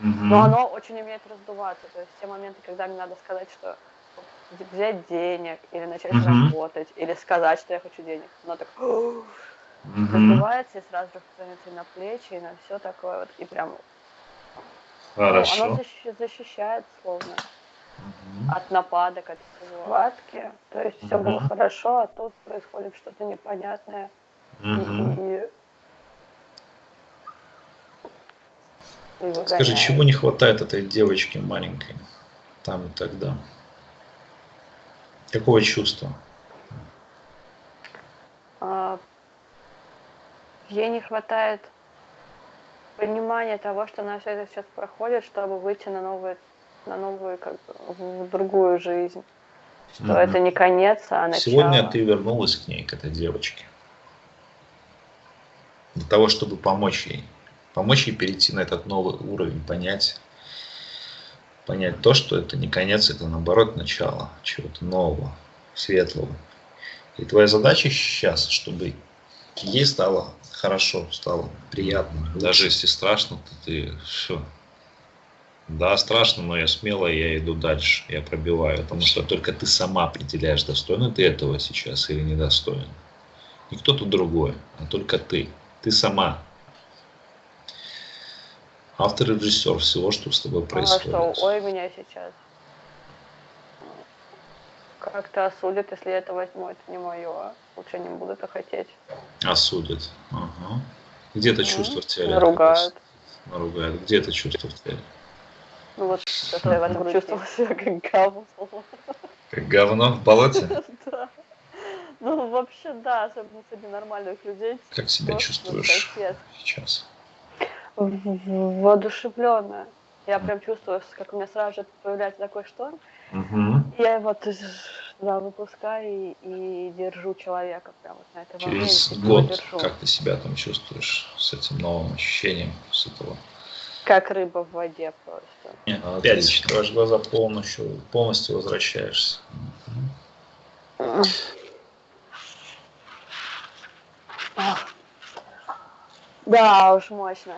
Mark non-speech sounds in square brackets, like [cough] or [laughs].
Но оно очень умеет раздуваться. То есть те моменты, когда мне надо сказать, что взять денег, или начать работать, или сказать, что я хочу денег. Оно так раздувается и сразу распространяется и на плечи, и на все такое вот. И прям оно Хорошо. защи- защищает словно от нападок, от всего. Хватки. То есть все было хорошо, а тут происходит что-то непонятное. И- и Скажи, выгоняет. чего не хватает этой девочке маленькой там и тогда? Какого чувства? А, ей не хватает понимания того, что она все это сейчас проходит, чтобы выйти на новую, на новую, как бы, в другую жизнь. Что Мгм. это не конец, а начало. Сегодня ты вернулась к ней, к этой девочке. Для того, чтобы помочь ей. Помочь ей перейти на этот новый уровень, понять, понять то, что это не конец, это наоборот начало чего-то нового, светлого. И твоя задача сейчас, чтобы ей стало хорошо, стало приятно. Даже если страшно, то ты все. Да, страшно, но я смело, я иду дальше, я пробиваю, потому что только ты сама определяешь, достойна ты этого сейчас или недостоин. Не кто-то другой, а только ты. Ты сама. Автор и режиссер всего, что с тобой А происходит. что, ой, меня сейчас как-то осудят, если я это возьму, это не мое. Лучше не буду это хотеть. Осудят. Ага. Где это Мгм. чувство в теле? Наругают. Наругают. Где это чувство в теле? Ну вот, это я в этом чувствовала себя как говно. Как говно в болоте? [laughs] Да. Ну, вообще, да, особенно среди нормальных людей. Как себя чувствуешь сейчас? Воодушевленная. Я прям чувствую, как у меня сразу же появляется такой шторм. Мгм. Я есть, да, выпускаю и, и держу человека прям вот на этом Через моменте, его год, как ты себя там чувствуешь с этим новым ощущением, с этого? Как рыба в воде просто. Нет, опять открываешь глаза полностью, полностью возвращаешься. Мгм. Да уж, мощно.